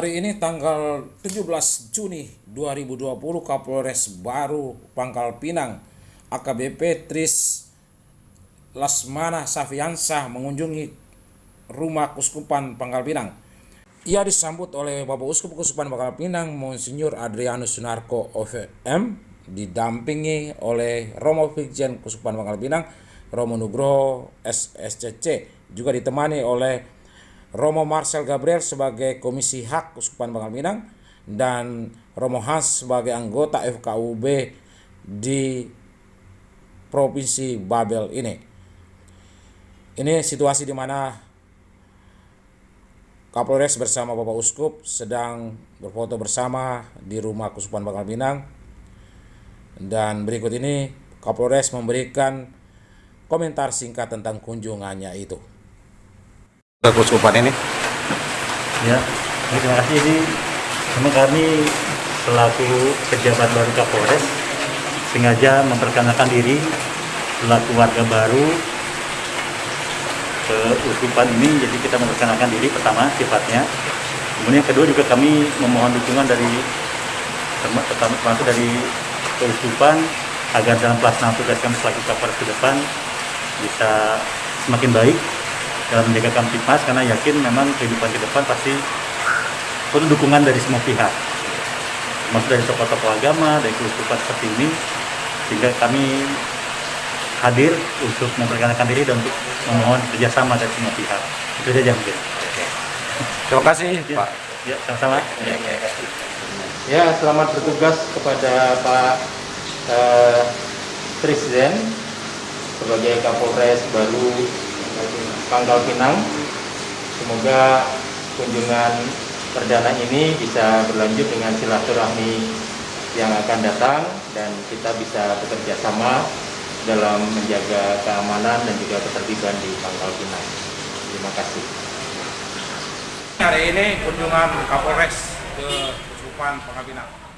Hari ini tanggal 17 Juni 2020 Kapolres baru Pangkal Pinang AKBP Tris Lasmana Safiansah mengunjungi rumah Kuskupan Pangkal Pinang. Ia disambut oleh Bapak Uskup Kuskupan Pangkal Pinang Monsinyur Adrianus Sunarko OVM didampingi oleh Romo Fikjen Kuskupan Pangkal Pinang Romo Nugroho SSCC juga ditemani oleh Romo Marcel Gabriel sebagai Komisi Hak Uskupan Bangka Pinang dan Romo Hans sebagai anggota FKUB di Provinsi Babel ini. Ini situasi di mana Kapolres bersama Bapak Uskup sedang berfoto bersama di rumah Kuskupan Bangka Pinang dan berikut ini Kapolres memberikan komentar singkat tentang kunjungannya itu keuskupan ini? Ya, terima kasih. Ini memang kami selaku pejabat baru Kapolres sengaja memperkenalkan diri selaku warga baru ke uskupan ini. Jadi kita memperkenalkan diri pertama sifatnya. Kemudian kedua juga kami memohon dukungan dari termasuk dari keuskupan agar dalam pelaksanaan tugas kami selaku Kapolres ke depan bisa semakin baik dalam menjaga Kamtipmas karena yakin memang kehidupan ke depan pasti perlu dukungan dari semua pihak. Maksud dari tokoh-tokoh agama, dari keuskupan seperti ini sehingga kami hadir untuk memperkenalkan diri dan untuk memohon kerjasama dari semua pihak. Itu saja mungkin terima kasih ya, Pak. ya sama-sama. Ya, ya. ya selamat bertugas kepada Pak eh, Presiden sebagai Kapolres baru Pangkal Pinang. Semoga kunjungan perdana ini bisa berlanjut dengan silaturahmi yang akan datang dan kita bisa bekerja sama dalam menjaga keamanan dan juga ketertiban di Pangkal Pinang. Terima kasih. Hari ini kunjungan Kapolres ke Supan Pangkal Pinang.